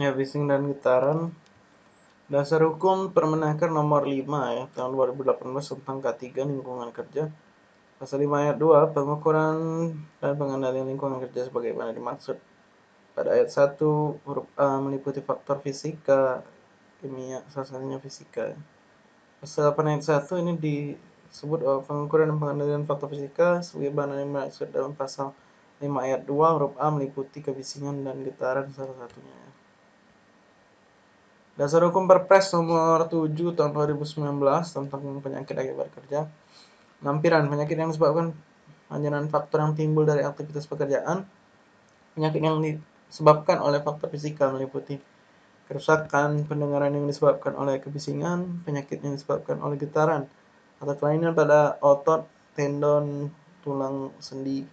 Ya, bising dan getaran. Dasar hukum Permenaker nomor 5 ya, tahun 2018 tentang K3 lingkungan kerja. Pasal 5 ayat 2, pengukuran dan pengendalian lingkungan kerja sebagaimana dimaksud. Pada ayat 1, huruf A meliputi faktor fisika, kimia, salah satunya fisika. Pasal 8 ayat 1 ini disebut bahwa pengukuran dan pengendalian faktor fisika sebagaimana dimaksud dalam pasal 5 ayat 2 huruf A meliputi kebisingan dan getaran salah satunya. Dasar Hukum Perpres nomor 7 tahun 2019 tentang penyakit akibat kerja. Lampiran penyakit yang disebabkan anjuran faktor yang timbul dari aktivitas pekerjaan. Penyakit yang disebabkan oleh faktor fisikal meliputi kerusakan pendengaran yang disebabkan oleh kebisingan, penyakit yang disebabkan oleh getaran, atau kelainan pada otot, tendon, tulang sendi,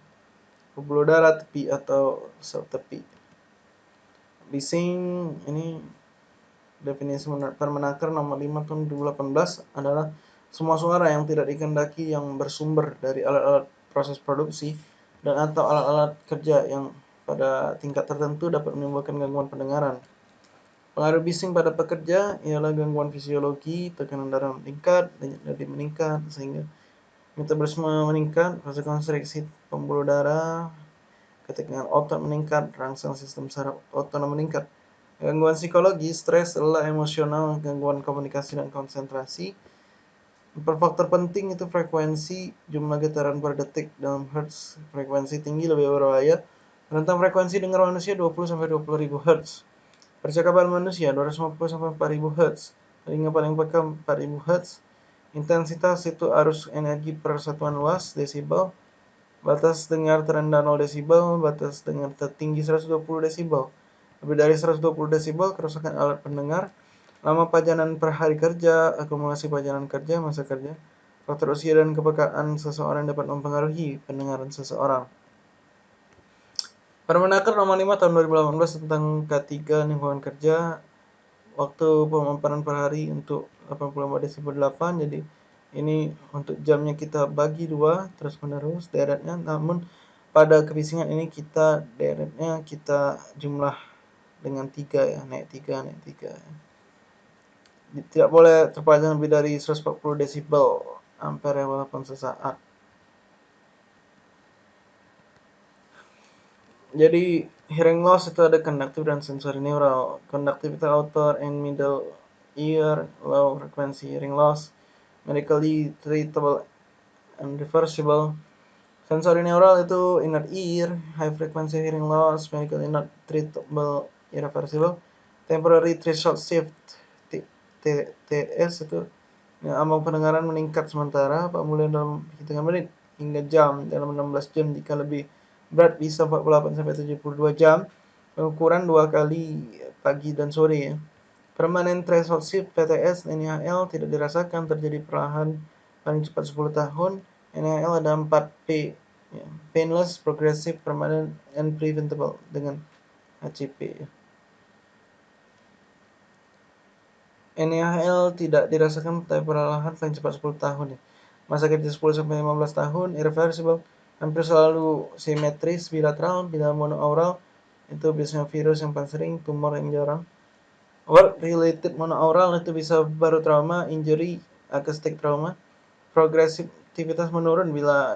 pembuluh darah tepi atau sel tepi. Bising ini definisi Permenaker nomor 5 tahun 2018 adalah semua suara yang tidak dikendaki yang bersumber dari alat-alat proses produksi dan atau alat-alat kerja yang pada tingkat tertentu dapat menimbulkan gangguan pendengaran. Pengaruh bising pada pekerja ialah gangguan fisiologi, tekanan darah meningkat, denyut nadi meningkat, sehingga metabolisme meningkat, fase konstriksi pembuluh darah, ketegangan otot meningkat, rangsang sistem saraf otonom meningkat, Gangguan psikologi, stres, lelah emosional, gangguan komunikasi dan konsentrasi. Faktor penting itu frekuensi, jumlah getaran per detik dalam hertz, frekuensi tinggi lebih berbahaya. Rentang frekuensi dengar manusia 20 sampai 20 ribu hertz. Percakapan manusia 250 sampai 4000 hertz. Telinga paling peka 4000 hertz. Intensitas itu arus energi per satuan luas desibel. Batas dengar terendah 0 desibel, batas dengar tertinggi 120 desibel lebih dari 120 desibel, kerusakan alat pendengar, lama pajanan per hari kerja, akumulasi pajanan kerja, masa kerja, faktor usia dan kepekaan seseorang dapat mempengaruhi pendengaran seseorang. Permenaker nomor 5 tahun 2018 tentang K3 lingkungan kerja waktu pemaparan per hari untuk 84 desibel 8 jadi ini untuk jamnya kita bagi dua terus menerus deretnya namun pada kebisingan ini kita deretnya kita jumlah dengan tiga ya naik tiga naik tiga ya. tidak boleh terpanjang lebih dari 140 desibel ampere walaupun sesaat. Jadi hearing loss itu ada conductive dan sensory neural. Conductive itu outer and middle ear low frequency hearing loss medically treatable and reversible. Sensory neural itu inner ear high frequency hearing loss medically not treatable irreversible temporary threshold shift TTS itu yang ambang pendengaran meningkat sementara pemulihan dalam hitungan menit hingga jam dalam 16 jam jika lebih berat bisa 48 sampai 72 jam pengukuran dua kali pagi dan sore ya permanent threshold shift PTS NIHL tidak dirasakan terjadi perlahan paling cepat 10 tahun NIHL ada 4 P ya. painless progressive permanent and preventable dengan HCP ya. NIHL tidak dirasakan perlahan paling cepat 10 tahun ya. Masa kerja 10 sampai 15 tahun, irreversible, hampir selalu simetris, bilateral, bila monoaural, itu biasanya virus yang paling sering, tumor yang jarang. Work related monoaural itu bisa baru trauma, injury, acoustic trauma. Progresivitas menurun bila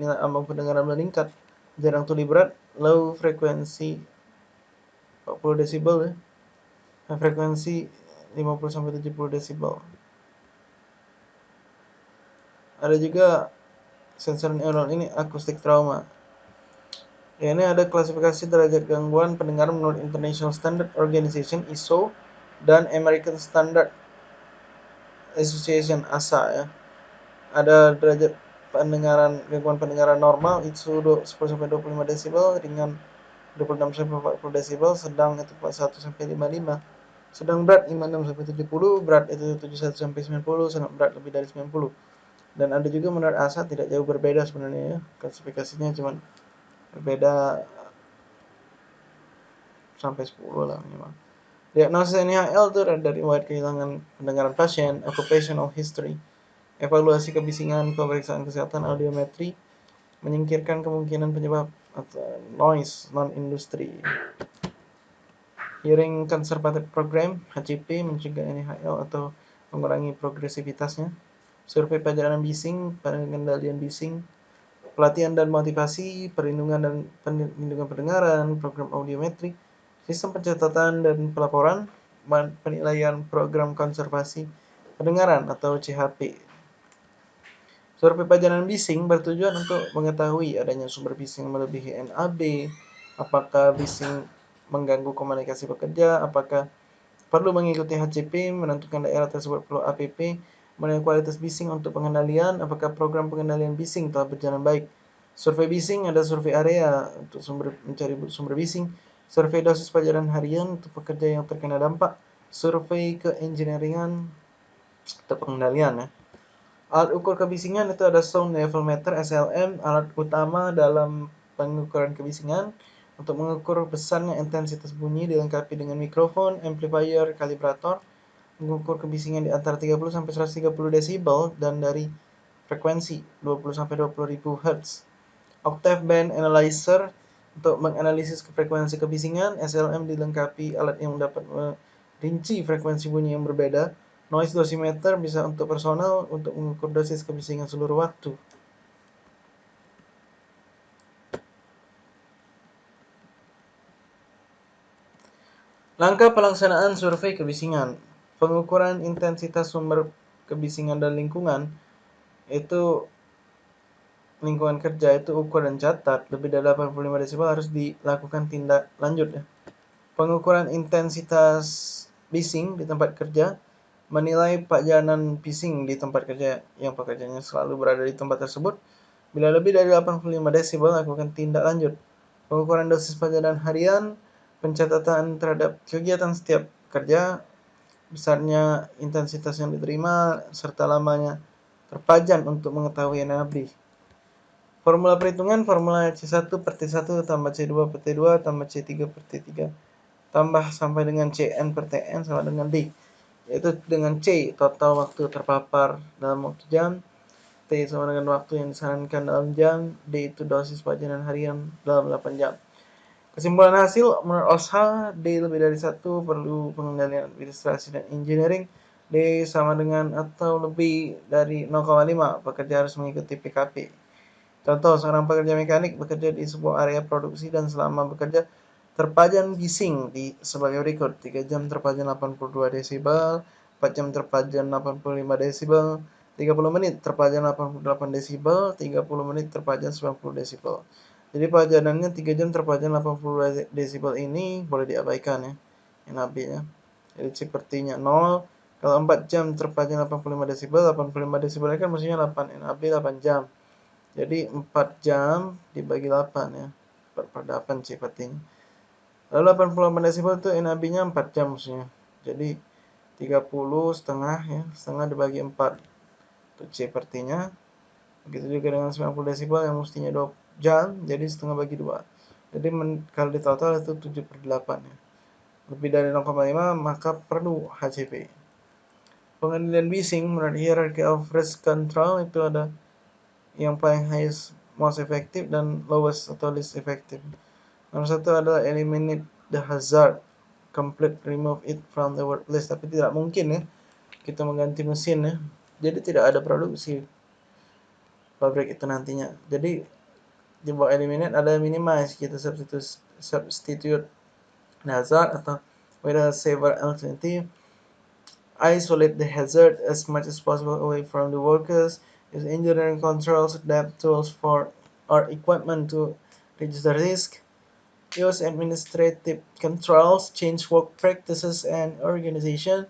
nilai ambang pendengaran meningkat, jarang tuli berat, low frekuensi 40 desibel ya. Frekuensi 50 sampai 70 desibel. Ada juga sensor neural ini akustik trauma. Ya, ini ada klasifikasi derajat gangguan pendengaran menurut International Standard Organization ISO dan American Standard Association ASA ya. Ada derajat pendengaran gangguan pendengaran normal itu 10 sampai 25 desibel, ringan 26 sampai 40 desibel, sedang itu 41 sampai 55 sedang berat 56 sampai 70, berat itu 71 sampai 90, sangat berat lebih dari 90. Dan ada juga menurut ASA tidak jauh berbeda sebenarnya ya. Klasifikasinya cuma berbeda sampai 10 lah memang. Diagnosis NIHL itu dari riwayat kehilangan pendengaran pasien, occupational history, evaluasi kebisingan, pemeriksaan kesehatan, audiometri, menyingkirkan kemungkinan penyebab atau noise non industri. Hearing Conservative Program HCP mencegah NIHL atau mengurangi progresivitasnya. Survei pelajaran bising, pengendalian bising, pelatihan dan motivasi, perlindungan dan perlindungan pendengaran, program audiometri, sistem pencatatan dan pelaporan, penilaian program konservasi pendengaran atau CHP. Survei pelajaran bising bertujuan untuk mengetahui adanya sumber bising melebihi NAB, apakah bising mengganggu komunikasi pekerja, apakah perlu mengikuti HCP, menentukan daerah tersebut perlu APP, menilai kualitas bising untuk pengendalian, apakah program pengendalian bising telah berjalan baik. Survei bising ada survei area untuk sumber mencari sumber bising, survei dosis pelajaran harian untuk pekerja yang terkena dampak, survei keengineeringan untuk pengendalian ya. Alat ukur kebisingan itu ada sound level meter SLM, alat utama dalam pengukuran kebisingan, untuk mengukur besarnya intensitas bunyi dilengkapi dengan mikrofon, amplifier, kalibrator, mengukur kebisingan di antara 30 sampai 130 desibel dan dari frekuensi 20 sampai 20 ribu Hz. Octave band analyzer untuk menganalisis frekuensi kebisingan, SLM dilengkapi alat yang dapat merinci frekuensi bunyi yang berbeda. Noise dosimeter bisa untuk personal untuk mengukur dosis kebisingan seluruh waktu. Langkah pelaksanaan survei kebisingan. Pengukuran intensitas sumber kebisingan dan lingkungan itu lingkungan kerja itu ukur dan catat lebih dari 85 desibel harus dilakukan tindak lanjut ya. Pengukuran intensitas bising di tempat kerja menilai pajanan bising di tempat kerja yang pekerjanya selalu berada di tempat tersebut. Bila lebih dari 85 desibel lakukan tindak lanjut. Pengukuran dosis pajanan harian pencatatan terhadap kegiatan setiap kerja, besarnya intensitas yang diterima, serta lamanya terpajan untuk mengetahui NAB. Formula perhitungan formula C1 per T1 tambah C2 per T2 tambah C3 per T3 tambah sampai dengan Cn per Tn sama dengan D yaitu dengan C total waktu terpapar dalam waktu jam T sama dengan waktu yang disarankan dalam jam D itu dosis pajanan harian dalam 8 jam Kesimpulan hasil, menurut OSHA, D lebih dari satu perlu pengendalian administrasi dan engineering. D sama dengan atau lebih dari 0,5 pekerja harus mengikuti PKP. Contoh, seorang pekerja mekanik bekerja di sebuah area produksi dan selama bekerja terpajan bising di sebagai berikut. 3 jam terpajan 82 desibel, 4 jam terpajan 85 desibel, 30 menit terpajan 88 desibel, 30 menit terpajan 90 desibel. Jadi pajanannya 3 jam terpajan 80 desibel ini boleh diabaikan ya. NAB ya. Jadi sepertinya 0. Kalau 4 jam terpajan 85 desibel, 85 desibel kan maksudnya 8 NAB 8 jam. Jadi 4 jam dibagi 8 ya. Per 8 sepertinya. Lalu 88 desibel itu NAB-nya 4 jam maksudnya. Jadi 30 setengah ya, setengah dibagi 4. Itu C pertinya. Begitu juga dengan 90 desibel yang mestinya 20 jam jadi setengah bagi dua. Jadi men, kalau di total itu 7 per 8 ya. Lebih dari 0,5 maka perlu HCP pengendalian bising menurut hierarchy of risk control itu ada yang paling highest most effective dan lowest atau least effective. Nomor satu adalah eliminate the hazard complete remove it from the workplace tapi tidak mungkin ya kita mengganti mesin ya. Jadi tidak ada produksi pabrik itu nantinya. Jadi di bawah eliminate ada minimize. Kita substitute substitute hazard atau with a saver alternative isolate the hazard as much as possible away from the workers. Use engineering controls adapt tools for or equipment to reduce the risk. Use administrative controls change work practices and organization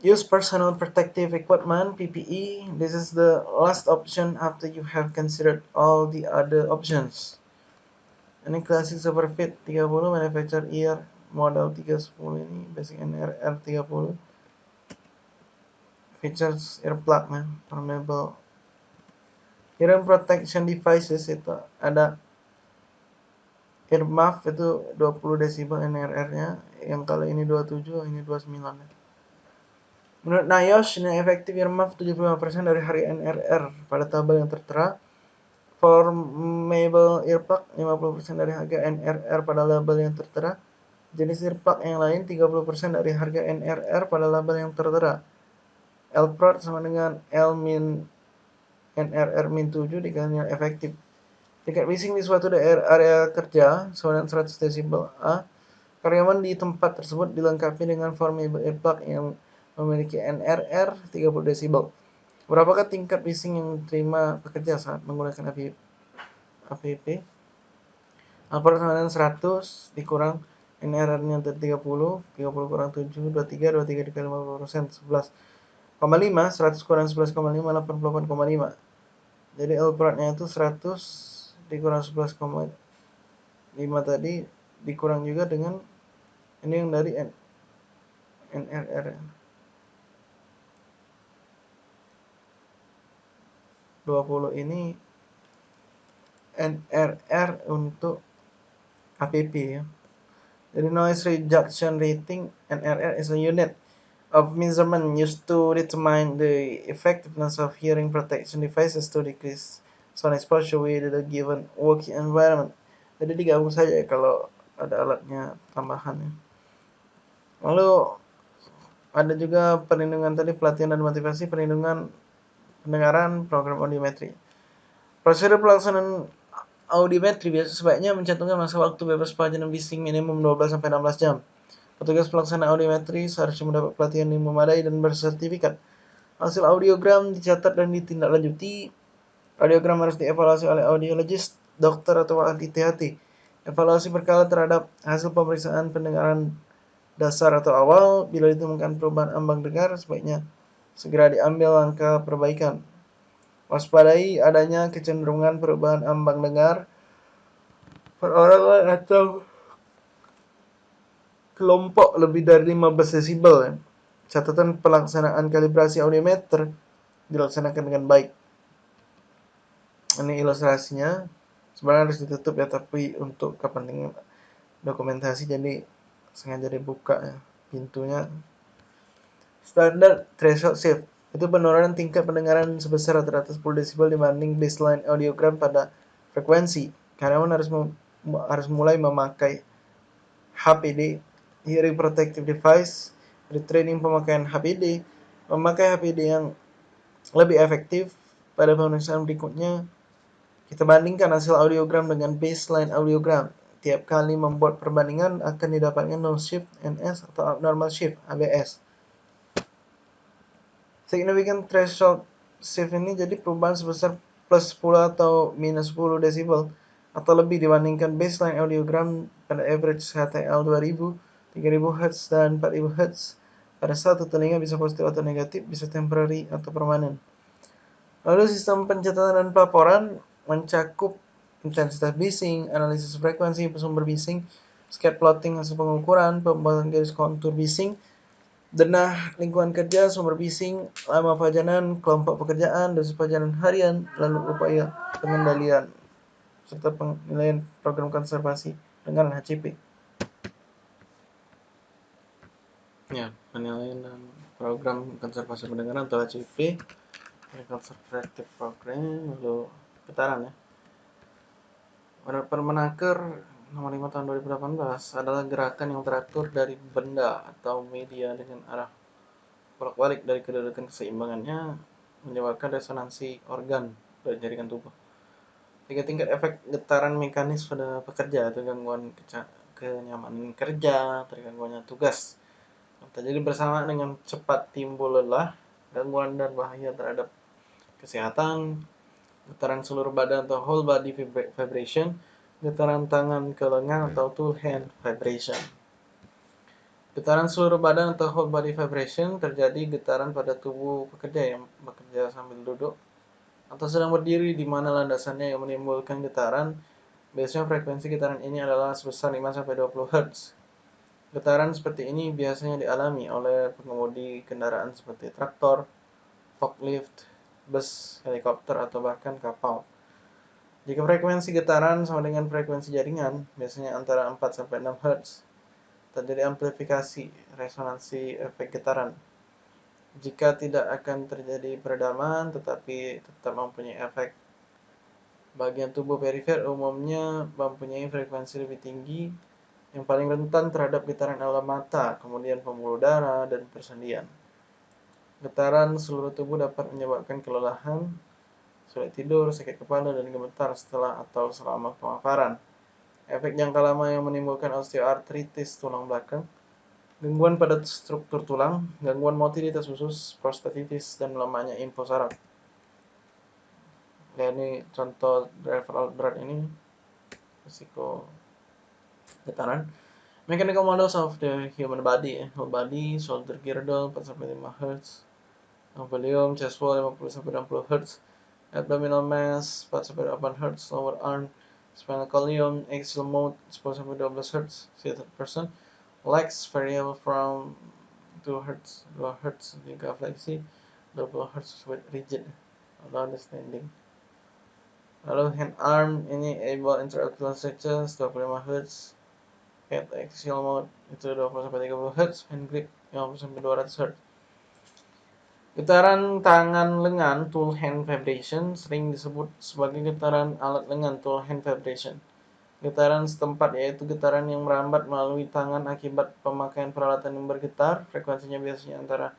Use personal protective equipment PPE. This is the last option after you have considered all the other options. Ini klasik Superfit 30 manufacturer year model 310 ini basic NRR 30 features earplug man permeable hearing protection devices itu ada earmuff itu 20 desibel NRR nya yang kalau ini 27 ini 29 ya. Menurut NIOSH, nilai efektif earmuff 75% dari hari NRR pada tabel yang tertera. Formable earplug 50% dari harga NRR pada label yang tertera. Jenis earplug yang lain 30% dari harga NRR pada label yang tertera. L prod sama dengan L min NRR min 7 dikali nilai efektif. Tingkat bising di suatu daerah area kerja dengan 100 desibel A. Karyawan di tempat tersebut dilengkapi dengan formable earplug yang memiliki NRR 30 desibel. Berapakah tingkat bising yang diterima pekerja saat menggunakan? Alpha sama dengan 100 dikurang NRR-nya 30, 30 kurang 7, 23, 23 dikali 50 persen, 11,5, 100 kurang 11,5, 88,5. Jadi L beratnya itu 100 dikurang 11,5 tadi dikurang juga dengan ini yang dari N, NRR. 20 ini NRR untuk APP ya. The noise reduction rating NRR is a unit of measurement used to determine the effectiveness of hearing protection devices to decrease sound exposure with the given working environment. Jadi digabung saja ya kalau ada alatnya tambahan ya. Lalu ada juga perlindungan tadi pelatihan dan motivasi perlindungan pendengaran program audiometri. Prosedur pelaksanaan audiometri biasa sebaiknya mencantumkan masa waktu bebas pelajaran bising minimum 12 sampai 16 jam. Petugas pelaksana audiometri seharusnya mendapat pelatihan yang memadai dan bersertifikat. Hasil audiogram dicatat dan ditindaklanjuti. Audiogram harus dievaluasi oleh audiologist, dokter atau ahli THT. Evaluasi berkala terhadap hasil pemeriksaan pendengaran dasar atau awal. Bila ditemukan perubahan ambang dengar, sebaiknya segera diambil langkah perbaikan. Waspadai adanya kecenderungan perubahan ambang dengar perorangan atau kelompok lebih dari 15 desibel. Catatan pelaksanaan kalibrasi audiometer dilaksanakan dengan baik. Ini ilustrasinya. Sebenarnya harus ditutup ya, tapi untuk kepentingan dokumentasi jadi sengaja dibuka ya pintunya. Standar threshold shift. Itu penurunan tingkat pendengaran sebesar rata-rata 10 desibel dibanding baseline audiogram pada frekuensi. Karyawan harus harus mulai memakai HPD hearing protective device retraining pemakaian HPD memakai HPD yang lebih efektif pada pemeriksaan berikutnya. Kita bandingkan hasil audiogram dengan baseline audiogram. Tiap kali membuat perbandingan akan didapatkan no shift NS atau abnormal shift ABS significant threshold shift ini jadi perubahan sebesar plus 10 atau minus 10 desibel atau lebih dibandingkan baseline audiogram pada average HTL 2000, 3000 Hz dan 4000 Hz. Pada satu telinga bisa positif atau negatif, bisa temporary atau permanen. Lalu sistem pencatatan dan pelaporan mencakup intensitas bising, analisis frekuensi sumber bising, scatter plotting hasil pengukuran, pembuatan garis kontur bising, denah lingkungan kerja, sumber bising, lama pajanan, kelompok pekerjaan, dosis pajanan harian, lalu upaya pengendalian, serta penilaian program konservasi dengan HCP. Ya, penilaian dan program konservasi pendengaran atau HCP, Conservative Program, lalu getaran ya. Permenaker nomor 5 tahun 2018 adalah gerakan yang teratur dari benda atau media dengan arah bolak-balik dari kedudukan keseimbangannya menyebabkan resonansi organ dari jaringan tubuh. Tiga tingkat efek getaran mekanis pada pekerja atau gangguan kenyamanan kerja, tergangguannya tugas. Terjadi bersama dengan cepat timbul lelah, gangguan dan bahaya terhadap kesehatan, getaran seluruh badan atau whole body vibration, getaran tangan ke lengan atau two hand vibration. Getaran seluruh badan atau whole body vibration terjadi getaran pada tubuh pekerja yang bekerja sambil duduk atau sedang berdiri di mana landasannya yang menimbulkan getaran. Biasanya frekuensi getaran ini adalah sebesar 5-20 Hz. Getaran seperti ini biasanya dialami oleh pengemudi kendaraan seperti traktor, forklift, bus, helikopter, atau bahkan kapal. Jika frekuensi getaran sama dengan frekuensi jaringan, biasanya antara 4-6 Hz, terjadi amplifikasi resonansi efek getaran. Jika tidak akan terjadi peredaman, tetapi tetap mempunyai efek, bagian tubuh perifer umumnya mempunyai frekuensi lebih tinggi yang paling rentan terhadap getaran adalah mata, kemudian pembuluh darah, dan persendian. Getaran seluruh tubuh dapat menyebabkan kelelahan, sulit tidur, sakit kepala, dan gemetar setelah atau selama pemaparan. Efek jangka lama yang menimbulkan osteoartritis tulang belakang, gangguan pada struktur tulang, gangguan motilitas usus, prostatitis, dan lemahnya info saraf. Ya, ini contoh driver berat ini risiko getaran. Mechanical models of the human body, whole body, shoulder girdle 4 sampai 5 Hz, volume, chest wall 50 sampai 60 Hz, abdominal mass 4 sampai 8 Hz, lower arm spinal column, axial mode 10 sampai 12 Hz, seated person, legs variable from 2 Hz, 2 Hz jika fleksi, 20 Hz with rigid, atau understanding. Lalu hand arm ini able interocular stretches 25 Hz, head axial mode itu 20 sampai 30 Hz, hand grip 50 sampai 200 Hz. Getaran tangan lengan tool hand vibration sering disebut sebagai getaran alat lengan tool hand vibration. Getaran setempat yaitu getaran yang merambat melalui tangan akibat pemakaian peralatan yang bergetar, frekuensinya biasanya antara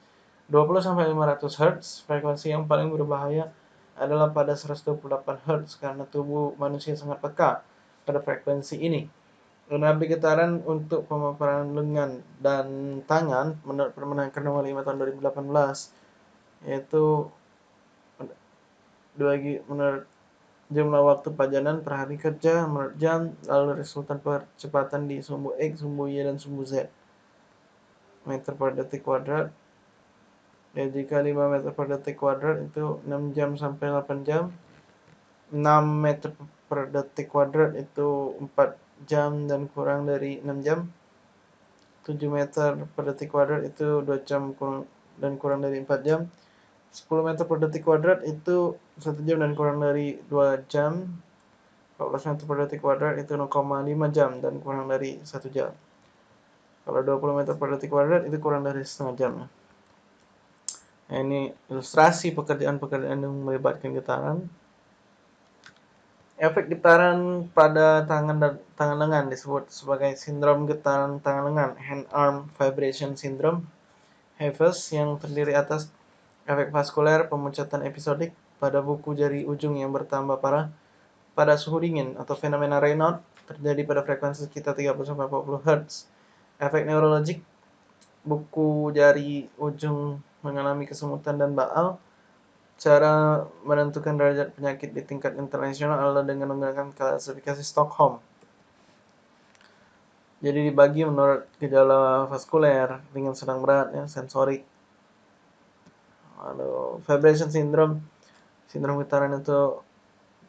20 sampai 500 Hz. Frekuensi yang paling berbahaya adalah pada 128 Hz karena tubuh manusia sangat peka pada frekuensi ini. Mengambil getaran untuk pemaparan lengan dan tangan menurut Permenaker nomor 5 tahun 2018 yaitu dua menurut jumlah waktu pajanan per hari kerja menurut jam lalu resultan percepatan di sumbu X, sumbu Y, dan sumbu Z. Meter per detik kuadrat. Ya jika 5 meter per detik kuadrat itu 6 jam sampai 8 jam. 6 meter per detik kuadrat itu 4 jam dan kurang dari 6 jam. 7 meter per detik kuadrat itu 2 jam kurang, dan kurang dari 4 jam 10 meter per detik kuadrat itu 1 jam dan kurang dari 2 jam. 14 meter per detik kuadrat itu 0,5 jam dan kurang dari 1 jam. Kalau 20 meter per detik kuadrat itu kurang dari setengah jam. Nah, ini ilustrasi pekerjaan-pekerjaan yang melibatkan getaran. Efek getaran pada tangan dan tangan lengan disebut sebagai sindrom getaran tangan lengan hand arm vibration syndrome HAVES yang terdiri atas efek vaskuler pemuncatan episodik pada buku jari ujung yang bertambah parah pada suhu dingin atau fenomena Raynaud terjadi pada frekuensi sekitar 30-40 Hz. Efek neurologik buku jari ujung mengalami kesemutan dan baal. Cara menentukan derajat penyakit di tingkat internasional adalah dengan menggunakan klasifikasi Stockholm. Jadi dibagi menurut gejala vaskuler, ringan sedang berat, ya, sensorik, Lalu vibration syndrome, sindrom getaran itu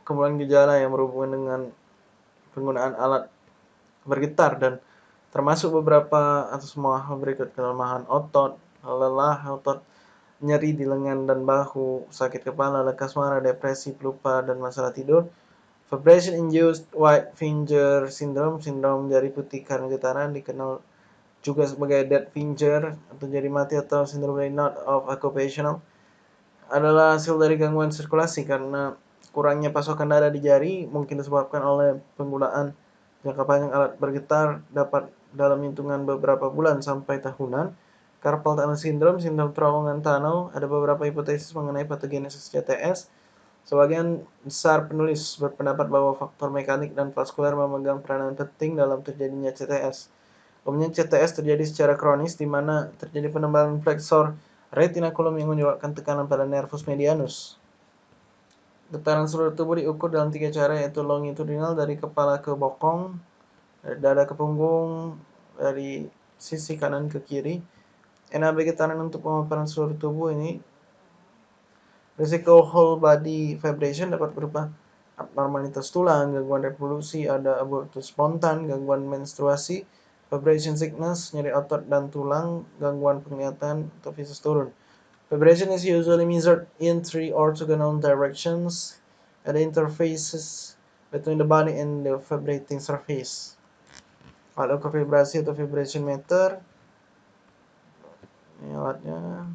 kemudian gejala yang berhubungan dengan penggunaan alat bergetar dan termasuk beberapa atau semua berikut kelemahan otot, lelah otot, nyeri di lengan dan bahu, sakit kepala, lekas marah, depresi, pelupa, dan masalah tidur. Vibration induced white finger syndrome, sindrom jari putih karena getaran dikenal juga sebagai dead finger atau jari mati atau sindrom Raynaud of occupational adalah hasil dari gangguan sirkulasi karena kurangnya pasokan darah di jari mungkin disebabkan oleh penggunaan jangka panjang alat bergetar dapat dalam hitungan beberapa bulan sampai tahunan. Carpal tunnel syndrome, sindrom terowongan tunnel, ada beberapa hipotesis mengenai patogenesis CTS. Sebagian besar penulis berpendapat bahwa faktor mekanik dan vaskuler memegang peranan penting dalam terjadinya CTS. Umumnya CTS terjadi secara kronis di mana terjadi penebalan flexor retinaculum yang menyebabkan tekanan pada nervus medianus. Getaran seluruh tubuh diukur dalam tiga cara yaitu longitudinal dari kepala ke bokong, dari dada ke punggung, dari sisi kanan ke kiri. NAB getaran untuk pemaparan seluruh tubuh ini risiko whole body vibration dapat berupa abnormalitas tulang, gangguan reproduksi, ada abortus spontan, gangguan menstruasi, Vibration sickness, nyeri otot dan tulang, gangguan penglihatan atau visus turun. Vibration is usually measured in three orthogonal directions at interfaces between the body and the vibrating surface. Alat ukur vibrasi atau vibration meter. Ini alatnya.